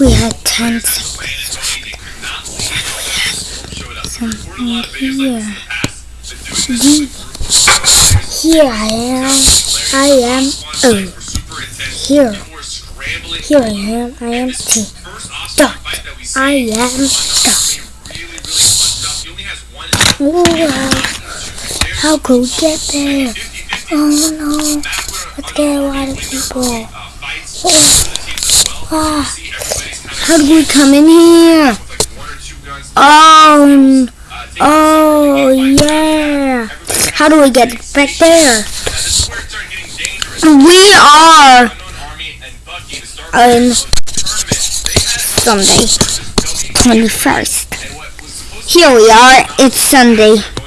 We had 10 seconds. Something here. Here I am. I am O. Here. Here I am. I am T. Dot. I am dot. Wow. How could we get there? Oh no. Let's get a lot of people. Oh. Ah. How do we come in here? Oh, oh yeah. How do we get back there? We are on Sunday, 21st. Here we are, it's Sunday.